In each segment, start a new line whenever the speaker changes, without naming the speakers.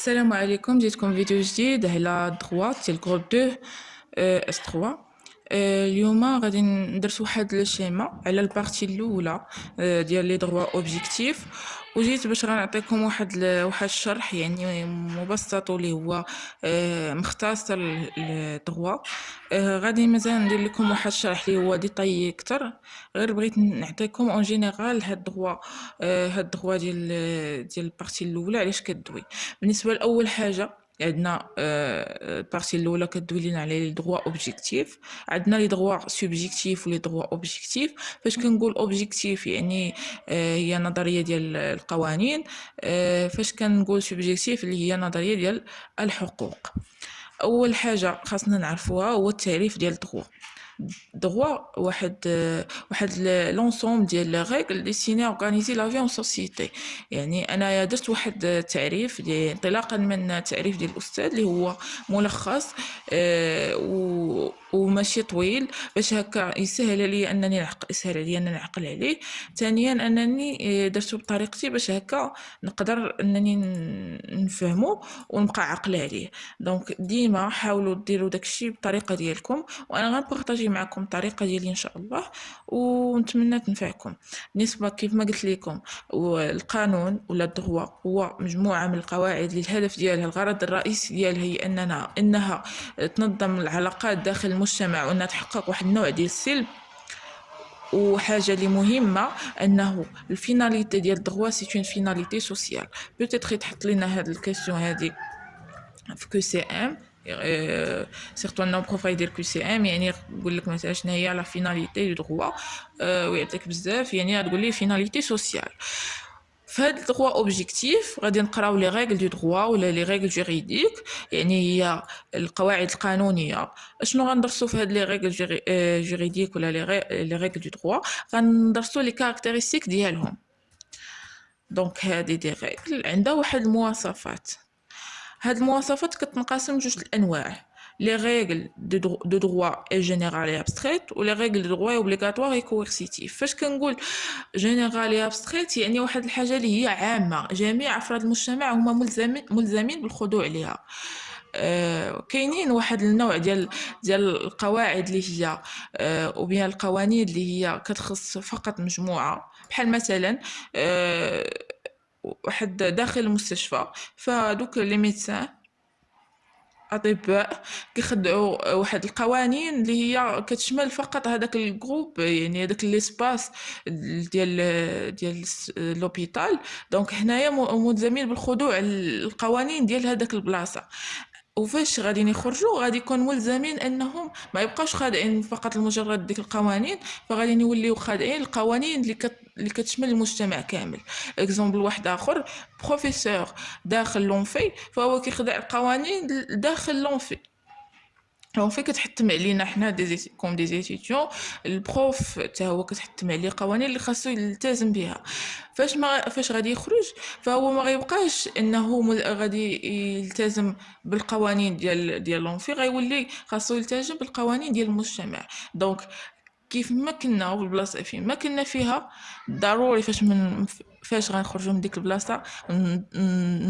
السلام عليكم جيتكم فيديو جديد على droit ديال groupe 2 S 3 اليوم غادي ندرس واحد ال schéma على ال partie الأولى ديال le droit objectif. وجيت باش غنعطيكم واحد واحد الشرح يعني مبسط واللي هو مختصر للدغوا غادي مازال ندير لكم واحد الشرح اللي هو détaillé أكثر غير بغيت نعطيكم en général هاد الدغوا هاد الدغوا ديال ديال ال partie الأولى علاش كدوي. بالنسبة لأول حاجة عندنا ال partie الأولى كدوي لينا على le droit objectif عندنا le droit subjectif و le droit objectif فاش كنقول objectif يعني هي نظرية ديال القوانين. فاش كنقول subjectif اللي هي نظرية ديال الحقوق. أول حاجة خاصنا نعرفوها هو التعريف ديال الدغوا droit واحد واحد l'ensemble ديال les règles destinées à organiser la vie en société يعني انايا درت واحد التعريف انطلاقا من التعريف ديال الأستاذ اللي هو ملخص آه و وماشي طويل باش هكا يسهل لي أنني نعقل يسهل عليا أنني نعقل عليه. ثانيا أنني آه، درتو بطريقتي باش هكا نقدر أنني نفهمو ونبقى عاقلة عليه. Donc ديما حاولوا ديروا داكشي بالطريقة ديالكم وأنا غنبارطاجي معكم الطريقة ديالي إن شاء الله ونتمنى تنفعكم. بالنسبة كيف ما قلت لكم القانون ولا الدغوا هو مجموعة من القواعد اللي الهدف ديالها. الغرض الرئيسي ديالها هي اننا إنها تنظم العلاقات داخل المجتمع وانها تحقق واحد النوع ديال السلم وحاجة اللي مهمة أنه ال finalité ديال ال droit c'est une finalité sociale. Peut-être يتحط لنا هاد ال question هادي في QCM surtout انه prof يدير QCM يعني يقول لك مثلا شنو هي la finalité du droit ويعطيك بزاف يعني تقول لي finalité sociale. فهاد ال droit objectif غادي نقراو les règles de droit ولا les règles juridiques يعني هي القواعد القانونية. أشنو غندرسو في هاد les règles juridiques ولا les règles de droit غندرسو les caractéristiques ديالهم. donc هادي des règles عندها واحد المواصفات. هاد المواصفات كتنقسم جوج الأنواع. les règles de droit est générale et abstraite و les règles de droit obligatoire et coercitive فاش كنقول générale et abstraite يعني واحد الحاجة اللي هي عامه جميع افراد المجتمع هما ملزمين ملزمين بالخضوع ليها كاينين واحد النوع ديال ديال القواعد اللي هي آه وبها القوانين اللي هي كتخص فقط مجموعه بحال مثلا واحد داخل المستشفى فدوك les médecins أطباء كيخضعوا واحد القوانين اللي هي كتشمل فقط هذاك ال groupe يعني هذاك l'espace ديال ديال l'hôpital donc حنايا ملزمين بالخضوع للقوانين ديال هذاك البلاصة. وفاش غادي يخرجوا غادي يكون ملزمين انهم ما يبقاوش خاضعين فقط لمجرد ديك القوانين فغادي يوليو خاضعين القوانين اللي كت... اللي كتشمل المجتمع كامل. exemple واحد آخر بروفيسور داخل l'univ فهو كيخضع القوانين داخل l'univ. l'univ كتحتم علينا حنا comme des étudiants ال prof حتى هو كتحتم عليه قوانين اللي خاصو يلتزم بها فاش ما فاش غادي يخرج؟ فهو ما غيبقاش إنه غادي يلتزم بالقوانين ديال ديال l'univ غيولي خاصو يلتزم بالقوانين ديال المجتمع. donc كيف ما كنا والبلاصه فين ما كنا فيها ضروري فاش من فاش غنخرجوا من ديك البلاصة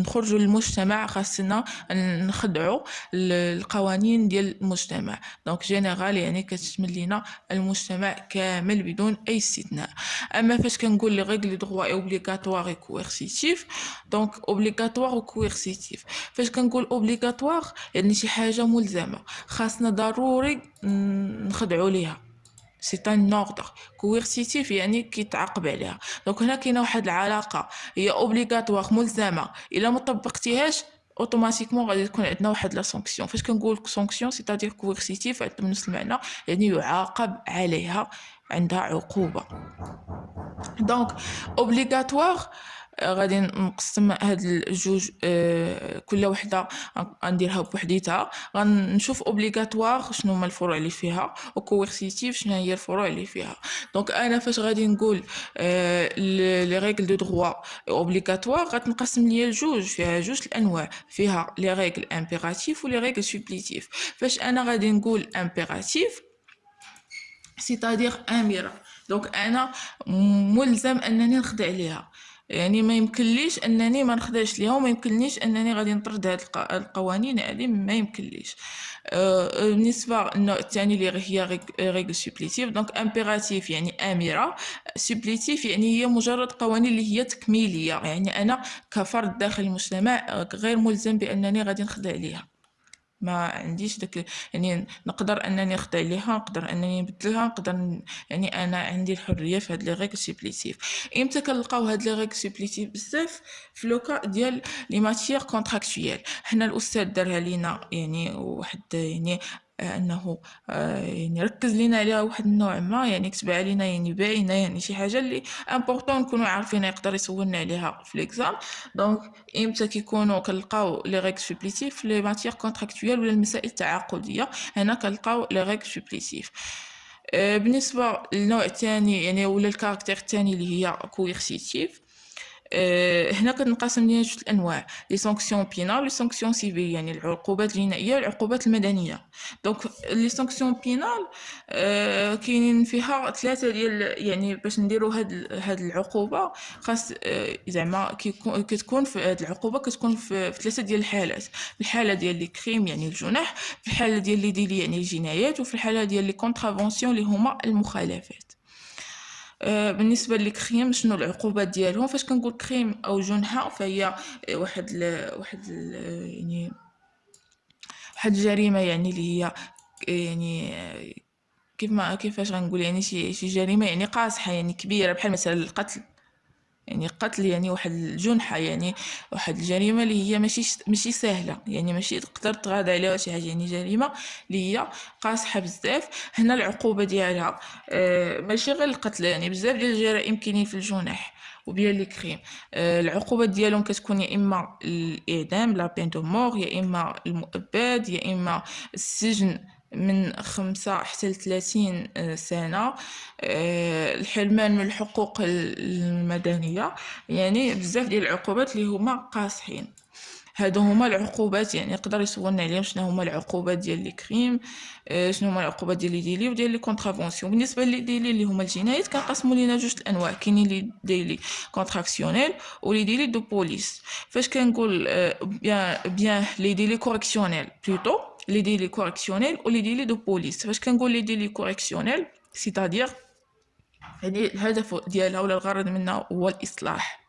نخرجوا للمجتمع خاصنا نخضعوا القوانين ديال المجتمع. donc général يعني كتشمل لينا المجتمع كامل بدون أي استثناء. أما فاش كنقول les règles de droit obligatoires coercitives donc obligatoire و coercitive فاش كنقول obligatoire يعني شي حاجة ملزمة. خاصنا ضروري نخضعوا ليها. c'est un ordre coercitif يعني كيتعاقب عليها. donc هنا كاينة واحد العلاقة هي obligatoire ملزمة. إلا ما طبقتيهاش automatiquement غادي تكون عندنا واحد la sanction فاش كنقول sanction c'est-à-dire coercitive من نفس المعنى يعني يعاقب عليها عندها عقوبة. donc obligatoire غادي نقسم هاد الجوج آه، كل وحدة غنديرها بوحديتها. غنشوف obligatoire شنو هما الفروع اللي فيها و coercitive شنو هي الفروع اللي فيها. donc أنا فاش غادي نقول les règles de droit obligatoires غتنقسم ليا الجوج فيها جوج الأنواع. فيها les règles impératives و les règles supplétives فاش أنا غادي نقول impérative c'est-à-dire آمرة donc أنا ملزم أنني نخضع ليها. يعني ما يمكنليش أنني ما نخضعش ليها وما يمكنليش أنني غادي نطرد هاد القوانين هذه ما يمكنليش. أه بالنسبة للنوع الثاني اللي هي règles supplétives donc impérative يعني آمرة supplétive يعني هي مجرد قوانين اللي هي تكميلية يعني أنا كفرد داخل المجتمع غير ملزم بأنني غادي نخضع ليها. ما عنديش داك يعني نقدر أنني نخضع ليها نقدر أنني نبدلها نقدر يعني أنا عندي الحرية في هاد les règles supplétives إمتى كنلقاو هاد les règles supplétives بزاف؟ في le cas ديال les matières contractuelles حنا الأستاذ دارها لينا يعني واحد يعني أنه آه، يعني ركز لينا عليها واحد النوع ما يعني كتب علينا يعني باينه يعني شي حاجة اللي important نكونوا عارفين يقدر يسولنا عليها. في l'exam donc إمتى كيكونوا كنلقاو les règles supplétives les matières contractuelles ولا المسائل التعاقدية. هنا كنلقاو les règles supplétives بالنسبة للنوع الثاني يعني ولا ال caractère الثاني اللي هي coercitive آه، هنا كنقسم لينا جوج الأنواع les sanctions pénales les sanctions civiles يعني العقوبات الجنائية والعقوبات المدنية. donc les sanctions pénales آه كاينين فيها ثلاثة ديال يعني باش نديرو هاد هاد العقوبة خاص آه زعما كتكون في هاد العقوبة كتكون في, في ثلاثة ديال الحالات. الحالة ديال les crimes يعني الجنح في الحالة ديال les délits يعني الجنايات وفي الحالة ديال les contraventions اللي هما المخالفات. آه، بالنسبة لل crime شنو العقوبات ديالهم؟ فاش كنقول crime أو جنحة فهي واحد ال واحد ال يعني واحد الجريمة يعني اللي هي يعني كيف ما كيفاش غنقول؟ يعني شي شي جريمة يعني قاصحة يعني كبيرة بحال مثلا القتل. يعني قتل يعني واحد الجنحة يعني واحد الجريمة اللي هي ماشي ماشي سهلة. يعني ماشي تقدر تغاضى عليها شي حاجة يعني جريمة اللي هي قاصحة بزاف. هنا العقوبة ديالها آه ماشي غير القتل يعني بزاف ديال الجرائم كاينين في الجنح و bien les crimes. آه العقوبة ديالهم كتكون يا إما الإعدام la peine de mort يا إما المؤبد يا إما السجن من خمسة حتى لثلاثين آه، سنة آه، الحرمان من الحقوق المدنية. يعني بزاف ديال العقوبات اللي هما قاصحين. هادو هما العقوبات يعني يقدر يسولنا عليهم شنو هما العقوبات ديال les crimes آه، شنو هما العقوبات ديال les délits وديال les contraventions. بالنسبة les délits اللي هما الجنايات كنقسموا لينا جوج الأنواع. كاينين les délits correctionnels و les délits de police. فاش كنقول bien bien les délits correctionnels plutôt les délits correctionnels و les délits de police فاش كنقول les délits correctionnels c'est-à-dire يعني الهدف ديالها ولا الغرض منها هو الإصلاح.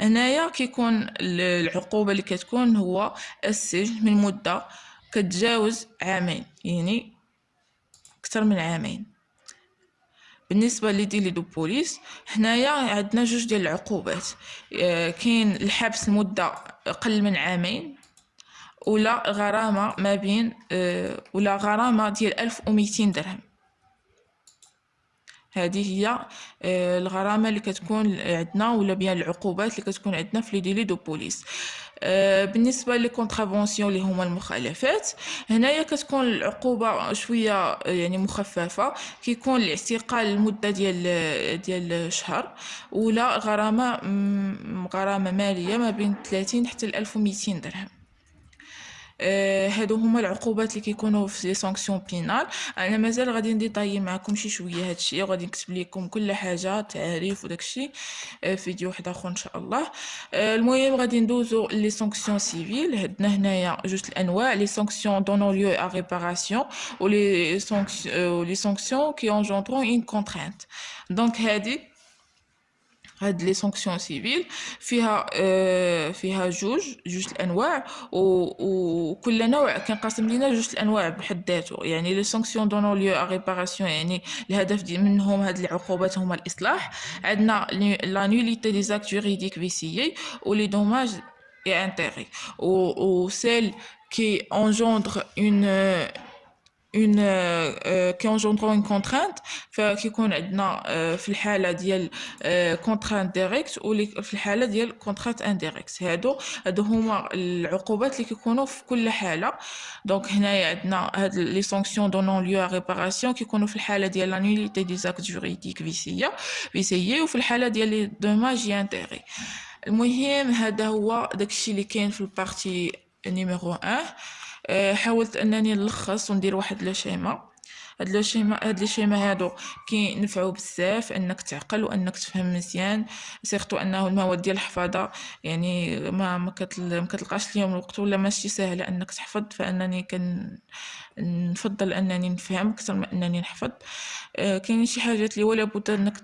هنايا كيكون العقوبة اللي كتكون هو السجن من مدة كتجاوز عامين يعني أكثر من عامين. بالنسبة les délits de police حنايا عندنا جوج ديال العقوبات. آه، كاين الحبس لمده أقل من عامين ولا غرامة ما بين ولا غرامة ديال ألف وميتين درهم هذه هي الغرامة اللي كتكون عندنا ولا بيان العقوبات اللي كتكون عندنا في les délits de police بالنسبة لي اللي هما المخالفات هنايا كتكون العقوبه شوية يعني مخففه كيكون الاعتقال لمده ديال ديال شهر ولا غرامه غرامه ماليه ما بين 30 حتى 1200 درهم هادو هما العقوبات اللي كيكونوا في les sanctions pénales أنا مازال غادي نديطاي معكم شي شوية هادشي وغادي نكتب لكم كل حاجة تعريف وداكشي آه، في فيديو واحد آخر إن شاء الله. آه، المهم غادي ندوزو les sanctions civiles عندنا هنايا جوج الأنواع les sanctions donnant lieu à réparation و les sanctions les sanctions qui engendrent une contrainte donc هادي هاد les sanctions civiles فيها آه فيها جوج جوج الأنواع وكل نوع كنقسم لينا جوج الأنواع بحد ذاته. يعني les sanctions donnant lieu à réparation يعني الهدف دي منهم هاد العقوبات هما الإصلاح. عندنا la nullité des actes juridiques viciés و les dommages et intérêts و celles qui engendrent une une qui engendrent une contrainte فكيكون عندنا في الحالة ديال contrainte directe و في الحالة ديال contrainte indirecte هادو هادو هما العقوبات اللي كيكونوا في كل حالة. donc هنايا عندنا هاد les sanctions donnant lieu à réparation كيكونوا في الحالة ديال la nullité des actes juridiques viciés viciés وفي الحالة ديال les dommages intérêts المهم هذا هو داكشي اللي كاين في ال partie numéro 1 حاولت أنني نلخص وندير واحد لو هاد لو شيما هاد لي شيما هادو كينفعو بزاف انك تعقل وانك تفهم مزيان سيرتو انه المواد ديال الحفاظة يعني ما ما, كتل... ما كتلقاش اليوم الوقت ولا ماشي ساهله انك تحفظ فانني كن نفضل انني نفهم أكثر من انني نحفظ. آه كاينين شي حاجات اللي ولا بد انك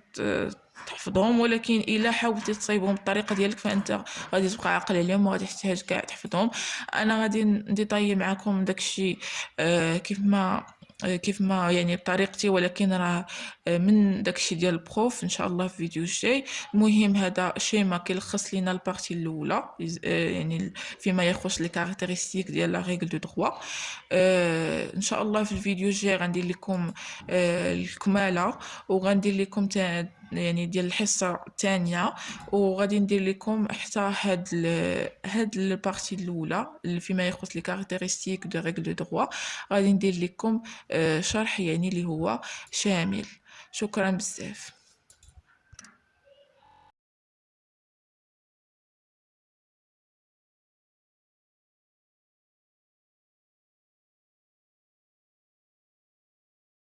تحفظهم ولكن إلا حاولتي تصايبهم بالطريقة ديالك فأنت غادي تبقى عاقل عليهم وغادي تحتاج كاع تحفظهم. أنا غادي نديطاي معكم داكشي آه كيف ما كيف ما يعني بطريقتي ولكن راه آه، من داكشي ديال ال prof إن شاء الله في فيديو الجاي. المهم هذا شيما كيلخص لينا ال partie الأولى آه، يعني فيما يخص les caractéristiques ديال la règle de droit إن شاء الله في الفيديو الجاي غندير لكم الكمالة وغندير لكم يعني ديال الحصة الثانية وغادي ندير لكم حتى هاد ال هاد ال partie الأولى فيما يخص les caractéristiques de règle de droit غادي ندير لكم شرح يعني اللي هو شامل. شكرا بزاف.